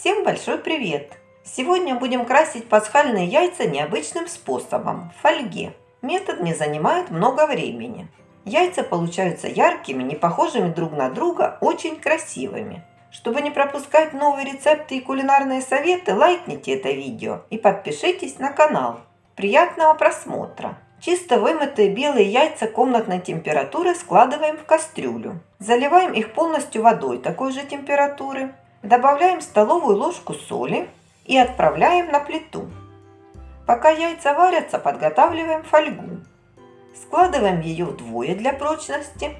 Всем большой привет! Сегодня будем красить пасхальные яйца необычным способом – в фольге. Метод не занимает много времени. Яйца получаются яркими, не похожими друг на друга, очень красивыми. Чтобы не пропускать новые рецепты и кулинарные советы, лайкните это видео и подпишитесь на канал. Приятного просмотра! Чисто вымытые белые яйца комнатной температуры складываем в кастрюлю. Заливаем их полностью водой такой же температуры. Добавляем столовую ложку соли и отправляем на плиту. Пока яйца варятся, подготавливаем фольгу. Складываем ее вдвое для прочности.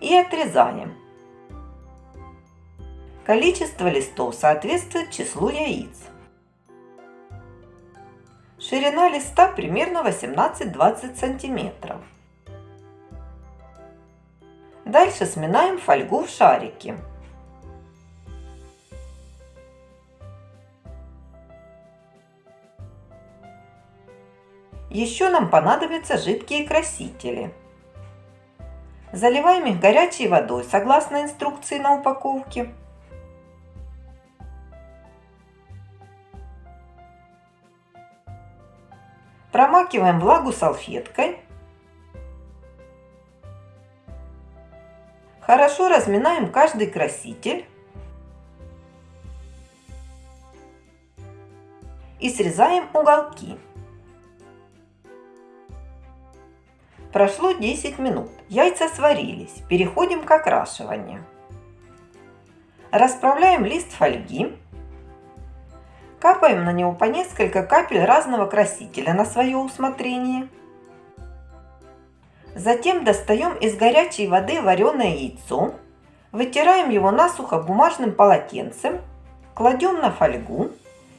И отрезаем. Количество листов соответствует числу яиц. Ширина листа примерно 18-20 сантиметров. Дальше сминаем фольгу в шарики. Еще нам понадобятся жидкие красители. Заливаем их горячей водой согласно инструкции на упаковке. Промакиваем влагу салфеткой. Хорошо разминаем каждый краситель. И срезаем уголки. Прошло 10 минут. Яйца сварились. Переходим к окрашиванию. Расправляем лист фольги. Капаем на него по несколько капель разного красителя на свое усмотрение. Затем достаем из горячей воды вареное яйцо, вытираем его насухо бумажным полотенцем, кладем на фольгу,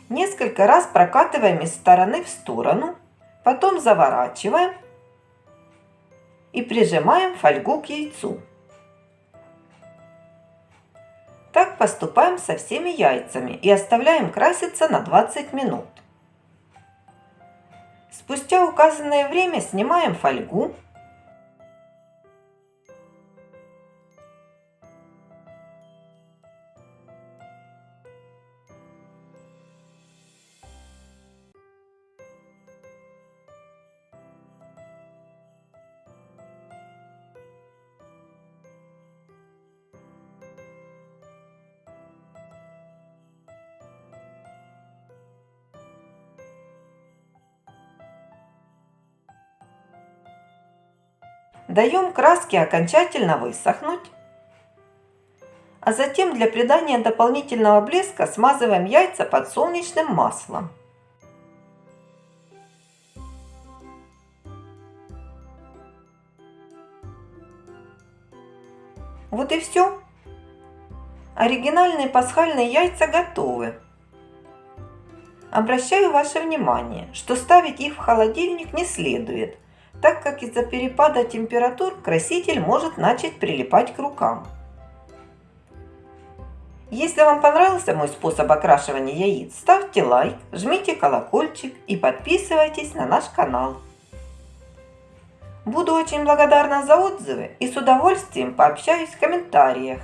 несколько раз прокатываем из стороны в сторону, потом заворачиваем и прижимаем фольгу к яйцу. Так поступаем со всеми яйцами и оставляем краситься на 20 минут. Спустя указанное время снимаем фольгу Даем краске окончательно высохнуть. А затем для придания дополнительного блеска смазываем яйца подсолнечным маслом. Вот и все. Оригинальные пасхальные яйца готовы. Обращаю ваше внимание, что ставить их в холодильник не следует, так как из-за перепада температур краситель может начать прилипать к рукам. Если вам понравился мой способ окрашивания яиц, ставьте лайк, жмите колокольчик и подписывайтесь на наш канал. Буду очень благодарна за отзывы и с удовольствием пообщаюсь в комментариях.